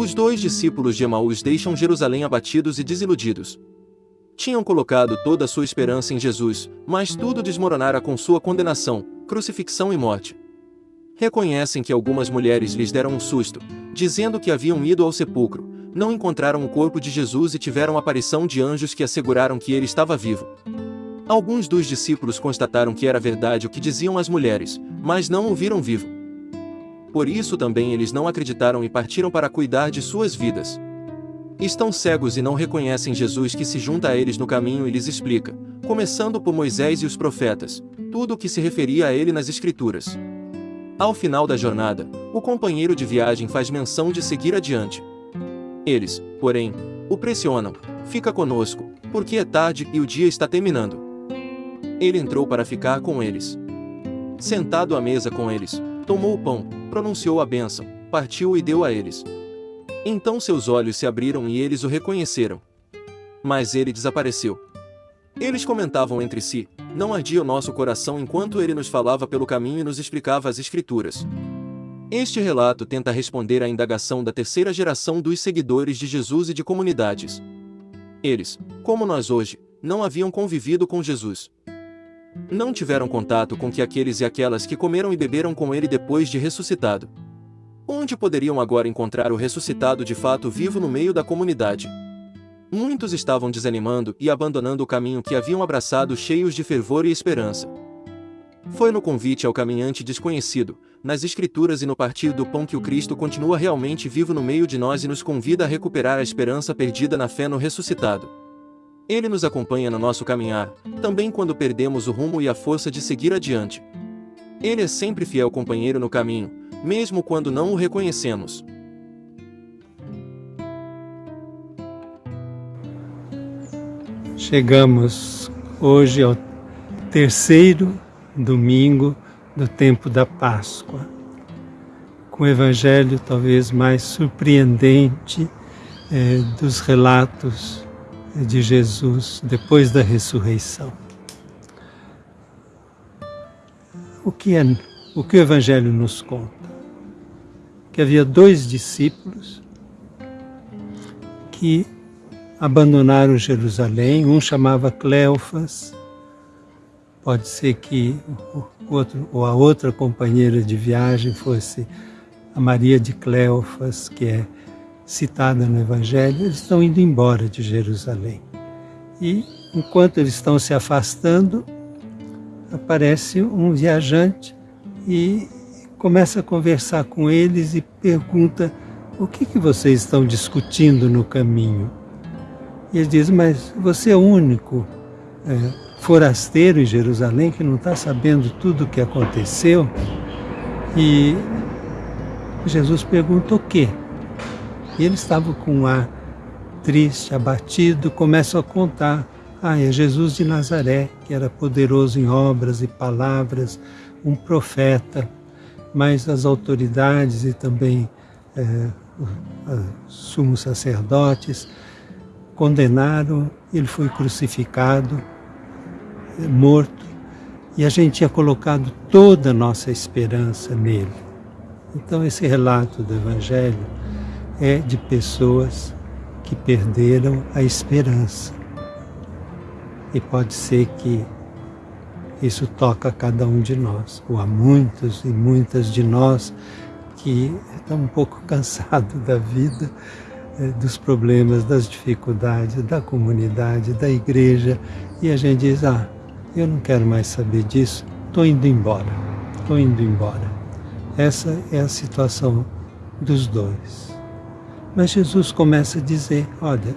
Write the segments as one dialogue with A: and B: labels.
A: Os dois discípulos de Emaús deixam Jerusalém abatidos e desiludidos. Tinham colocado toda a sua esperança em Jesus, mas tudo desmoronara com sua condenação, crucifixão e morte. Reconhecem que algumas mulheres lhes deram um susto, dizendo que haviam ido ao sepulcro, não encontraram o corpo de Jesus e tiveram aparição de anjos que asseguraram que ele estava vivo. Alguns dos discípulos constataram que era verdade o que diziam as mulheres, mas não o viram vivo. Por isso também eles não acreditaram e partiram para cuidar de suas vidas. Estão cegos e não reconhecem Jesus que se junta a eles no caminho e lhes explica, começando por Moisés e os profetas, tudo o que se referia a ele nas Escrituras. Ao final da jornada, o companheiro de viagem faz menção de seguir adiante. Eles, porém, o pressionam, fica conosco, porque é tarde e o dia está terminando. Ele entrou para ficar com eles. Sentado à mesa com eles, tomou o pão, pronunciou a bênção, partiu e deu a eles. Então seus olhos se abriram e eles o reconheceram. Mas ele desapareceu. Eles comentavam entre si, não ardia o nosso coração enquanto ele nos falava pelo caminho e nos explicava as Escrituras. Este relato tenta responder à indagação da terceira geração dos seguidores de Jesus e de comunidades. Eles, como nós hoje, não haviam convivido com Jesus. Não tiveram contato com que aqueles e aquelas que comeram e beberam com ele depois de ressuscitado. Onde poderiam agora encontrar o ressuscitado de fato vivo no meio da comunidade? Muitos estavam desanimando e abandonando o caminho que haviam abraçado cheios de fervor e esperança. Foi no convite ao caminhante desconhecido, nas Escrituras e no partir do pão que o Cristo continua realmente vivo no meio de nós e nos convida a recuperar a esperança perdida na fé no ressuscitado. Ele nos acompanha no nosso caminhar, também quando perdemos o rumo e a força de seguir adiante. Ele é sempre fiel companheiro no caminho, mesmo quando não o reconhecemos.
B: Chegamos hoje ao terceiro domingo do tempo da Páscoa, com o evangelho talvez mais surpreendente eh, dos relatos de Jesus depois da ressurreição. O que, é, o que o Evangelho nos conta? Que havia dois discípulos que abandonaram Jerusalém, um chamava Cleofas, pode ser que outro, ou a outra companheira de viagem fosse a Maria de Cleofas, que é citada no Evangelho, eles estão indo embora de Jerusalém. E enquanto eles estão se afastando, aparece um viajante e começa a conversar com eles e pergunta o que, que vocês estão discutindo no caminho. E eles dizem, mas você é o único é, forasteiro em Jerusalém que não está sabendo tudo o que aconteceu? E Jesus pergunta o quê? E ele estava com um ar triste, abatido, começa a contar. Ah, é Jesus de Nazaré, que era poderoso em obras e palavras, um profeta, mas as autoridades e também é, os sumos sacerdotes condenaram, ele foi crucificado, é, morto, e a gente tinha colocado toda a nossa esperança nele. Então esse relato do Evangelho é de pessoas que perderam a esperança. E pode ser que isso toca cada um de nós, ou há muitos e muitas de nós que estão um pouco cansados da vida, eh, dos problemas, das dificuldades, da comunidade, da igreja, e a gente diz, ah, eu não quero mais saber disso, estou indo embora, estou indo embora. Essa é a situação dos dois. Mas Jesus começa a dizer, olha,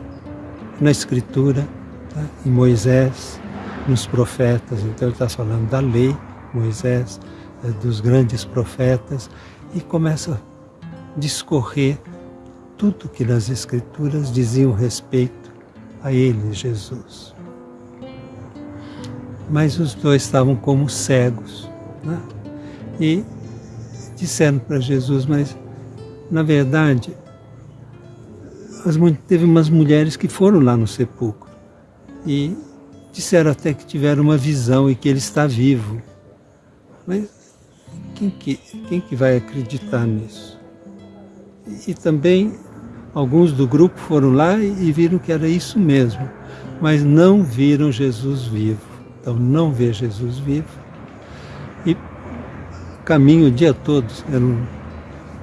B: na Escritura, tá? em Moisés, nos profetas, então ele está falando da lei, Moisés, é, dos grandes profetas, e começa a discorrer tudo que nas Escrituras diziam respeito a ele, Jesus. Mas os dois estavam como cegos, né? e disseram para Jesus, mas na verdade as, teve umas mulheres que foram lá no sepulcro e disseram até que tiveram uma visão e que ele está vivo. Mas quem que, quem que vai acreditar nisso? E, e também alguns do grupo foram lá e, viram que era isso mesmo, mas não viram Jesus vivo. Então não vê Jesus vivo. E caminho o dia todo, eram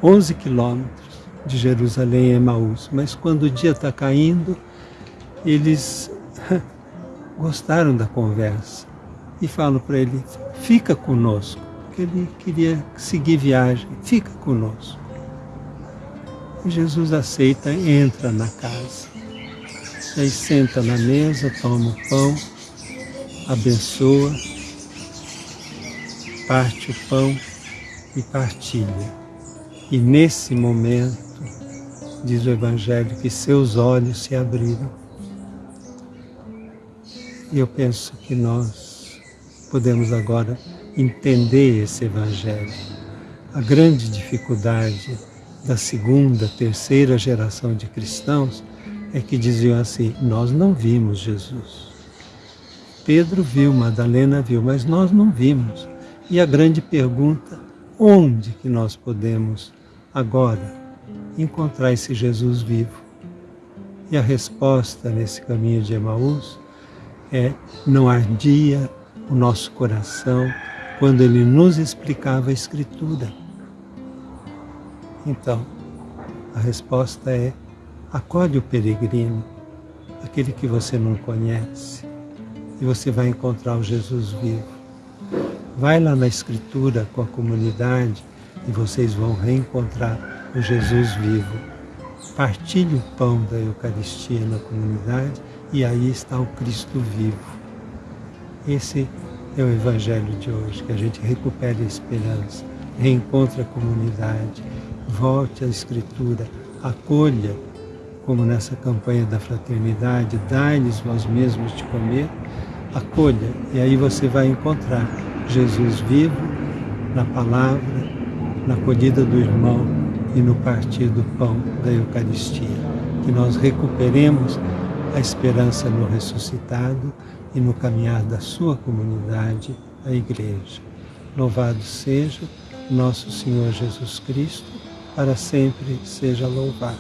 B: 11 quilômetros de Jerusalém a Emaús. Mas quando o dia está caindo, eles gostaram da conversa e falam para ele: fica conosco, porque ele queria seguir viagem, fica conosco. Jesus aceita, entra na casa. Aí senta na mesa, toma o pão, abençoa, parte o pão e partilha. E nesse momento, diz o Evangelho, que seus olhos se abriram. E eu penso que nós podemos agora entender esse Evangelho. A grande dificuldade da segunda, terceira geração de cristãos é que diziam assim: Nós não vimos Jesus. Pedro viu, Madalena viu, mas nós não vimos. E a grande pergunta: onde que nós podemos agora encontrar esse Jesus vivo? E a resposta nesse caminho de Emaús é: não ardia o nosso coração quando ele nos explicava a Escritura. Então, a resposta é: acorde o peregrino, aquele que você não conhece, e você vai encontrar o Jesus vivo. Vai lá na Escritura com a comunidade e vocês vão reencontrar o Jesus vivo. Partilhe o pão da Eucaristia na comunidade e aí está o Cristo vivo. Esse é o Evangelho de hoje, que a gente recupere a esperança, reencontre a comunidade, volte à Escritura, acolha, como nessa campanha da fraternidade, dai-lhes vós mesmos de comer, acolha, e aí você vai encontrar Jesus vivo na palavra, na acolhida do irmão e no partir do pão da Eucaristia. Que nós recuperemos a esperança no ressuscitado e no caminhar da sua comunidade, a Igreja. Louvado seja nosso Senhor Jesus Cristo para sempre seja louvado.